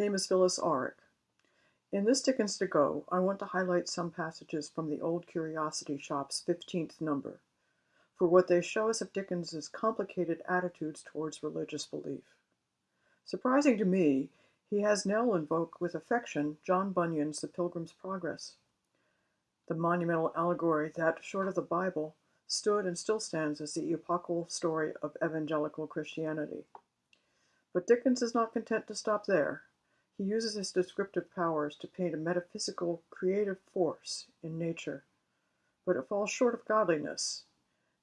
name is Phyllis Auric. In this Dickens to Go, I want to highlight some passages from the Old Curiosity Shop's 15th number, for what they show us of Dickens's complicated attitudes towards religious belief. Surprising to me, he has Nell invoke with affection John Bunyan's The Pilgrim's Progress, the monumental allegory that, short of the Bible, stood and still stands as the epochal story of evangelical Christianity. But Dickens is not content to stop there. He uses his descriptive powers to paint a metaphysical, creative force in nature, but it falls short of godliness,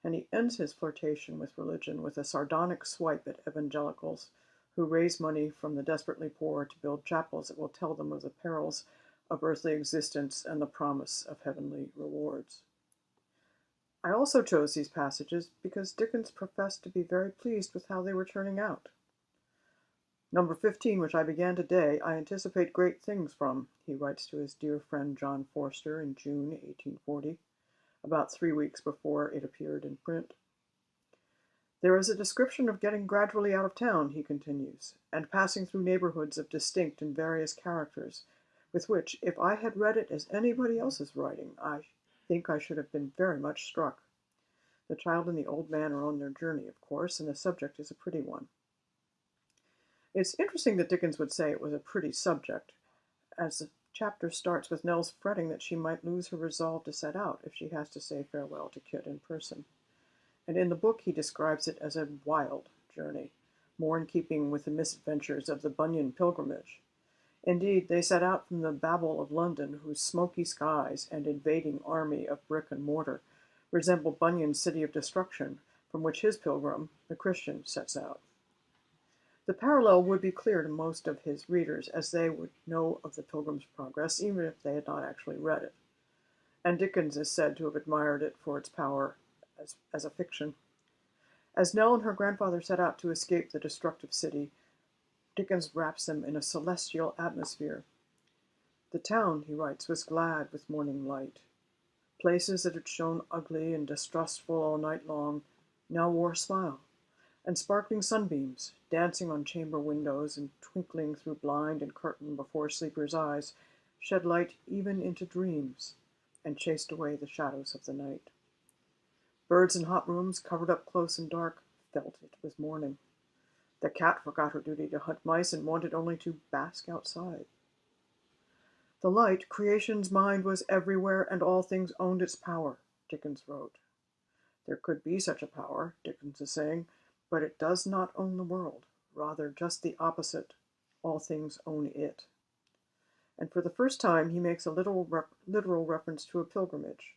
and he ends his flirtation with religion with a sardonic swipe at evangelicals who raise money from the desperately poor to build chapels that will tell them of the perils of earthly existence and the promise of heavenly rewards. I also chose these passages because Dickens professed to be very pleased with how they were turning out. Number 15, which I began today, I anticipate great things from, he writes to his dear friend John Forster in June 1840, about three weeks before it appeared in print. There is a description of getting gradually out of town, he continues, and passing through neighborhoods of distinct and various characters, with which, if I had read it as anybody else's writing, I think I should have been very much struck. The child and the old man are on their journey, of course, and the subject is a pretty one. It's interesting that Dickens would say it was a pretty subject, as the chapter starts with Nell's fretting that she might lose her resolve to set out if she has to say farewell to Kit in person. And in the book he describes it as a wild journey, more in keeping with the misadventures of the Bunyan pilgrimage. Indeed, they set out from the Babel of London, whose smoky skies and invading army of brick and mortar resemble Bunyan's city of destruction, from which his pilgrim, the Christian, sets out. The parallel would be clear to most of his readers, as they would know of the Pilgrim's Progress, even if they had not actually read it. And Dickens is said to have admired it for its power as, as a fiction. As Nell and her grandfather set out to escape the destructive city, Dickens wraps them in a celestial atmosphere. The town, he writes, was glad with morning light. Places that had shown ugly and distrustful all night long now wore a smile and sparkling sunbeams, dancing on chamber windows and twinkling through blind and curtain before sleepers' eyes, shed light even into dreams, and chased away the shadows of the night. Birds in hot rooms, covered up close and dark, felt it was morning. The cat forgot her duty to hunt mice and wanted only to bask outside. The light, creation's mind was everywhere, and all things owned its power, Dickens wrote. There could be such a power, Dickens is saying, but it does not own the world, rather just the opposite. All things own it. And for the first time he makes a literal, rep literal reference to a pilgrimage.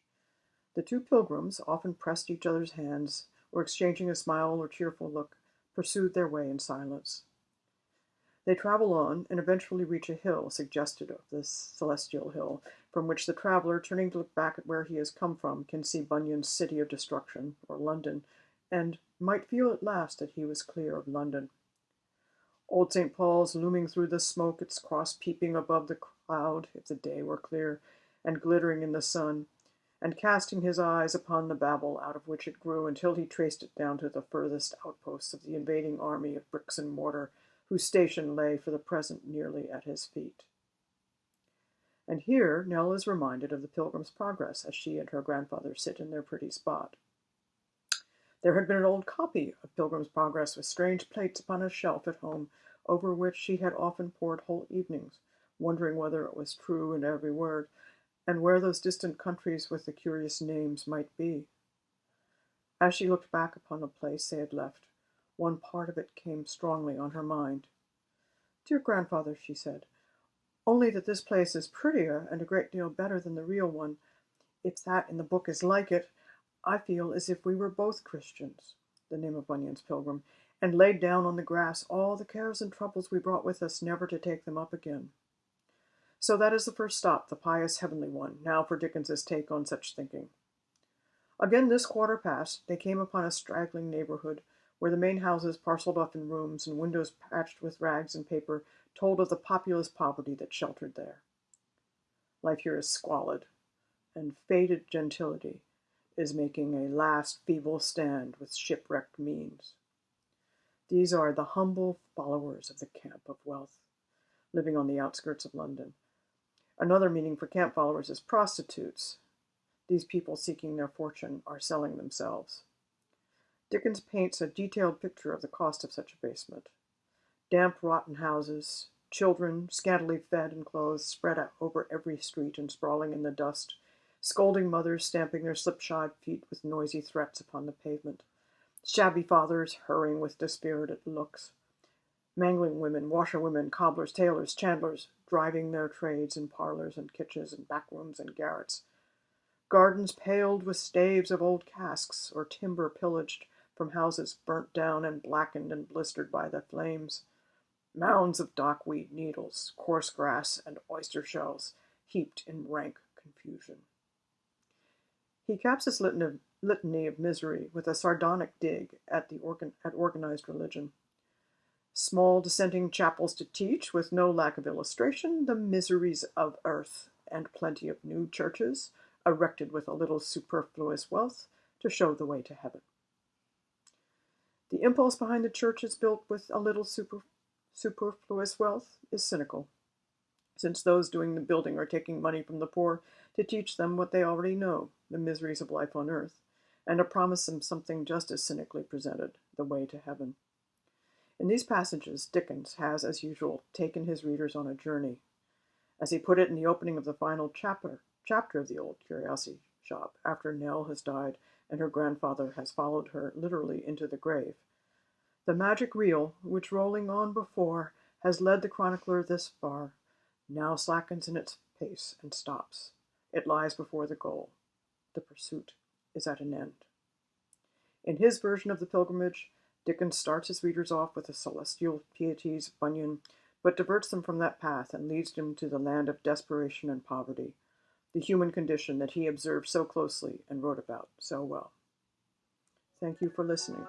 The two pilgrims often pressed each other's hands, or exchanging a smile or cheerful look, pursued their way in silence. They travel on and eventually reach a hill suggested of this celestial hill, from which the traveler, turning to look back at where he has come from, can see Bunyan's city of destruction, or London, and might feel at last that he was clear of London. Old St. Paul's looming through the smoke, its cross peeping above the cloud, if the day were clear, and glittering in the sun, and casting his eyes upon the Babel out of which it grew until he traced it down to the furthest outposts of the invading army of bricks and mortar, whose station lay for the present nearly at his feet. And here Nell is reminded of the Pilgrim's Progress as she and her grandfather sit in their pretty spot. There had been an old copy of Pilgrim's Progress with strange plates upon a shelf at home, over which she had often pored whole evenings, wondering whether it was true in every word, and where those distant countries with the curious names might be. As she looked back upon the place they had left, one part of it came strongly on her mind. Dear grandfather, she said, only that this place is prettier and a great deal better than the real one. If that in the book is like it, I feel as if we were both Christians, the name of Bunyan's pilgrim, and laid down on the grass all the cares and troubles we brought with us, never to take them up again. So that is the first stop, the pious heavenly one. Now for Dickens's take on such thinking. Again this quarter past, they came upon a straggling neighborhood, where the main houses, parceled off in rooms and windows patched with rags and paper, told of the populous poverty that sheltered there. Life here is squalid, and faded gentility is making a last feeble stand with shipwrecked means. These are the humble followers of the camp of wealth, living on the outskirts of London. Another meaning for camp followers is prostitutes. These people seeking their fortune are selling themselves. Dickens paints a detailed picture of the cost of such a basement. Damp, rotten houses, children, scantily fed and clothed, spread out over every street and sprawling in the dust, scolding mothers stamping their slipshod feet with noisy threats upon the pavement, shabby fathers hurrying with dispirited looks, mangling women, washerwomen, cobblers, tailors, chandlers, driving their trades in parlors and kitchens and back rooms and garrets, gardens paled with staves of old casks or timber pillaged from houses burnt down and blackened and blistered by the flames, mounds of dockweed needles, coarse grass, and oyster shells heaped in rank confusion. He caps his litany of misery with a sardonic dig at, the organ at organized religion. Small dissenting chapels to teach, with no lack of illustration, the miseries of earth, and plenty of new churches, erected with a little superfluous wealth, to show the way to heaven. The impulse behind the churches built with a little super, superfluous wealth is cynical, since those doing the building are taking money from the poor to teach them what they already know, the miseries of life on earth, and to promise them something just as cynically presented, the way to heaven. In these passages, Dickens has, as usual, taken his readers on a journey. As he put it in the opening of the final chapter, chapter of the Old Curiosity Shop, after Nell has died and her grandfather has followed her literally into the grave. The magic reel, which rolling on before has led the chronicler this far, now slackens in its pace and stops. It lies before the goal. The pursuit is at an end. In his version of the pilgrimage, Dickens starts his readers off with the celestial pieties of Bunyan, but diverts them from that path and leads them to the land of desperation and poverty, the human condition that he observed so closely and wrote about so well. Thank you for listening.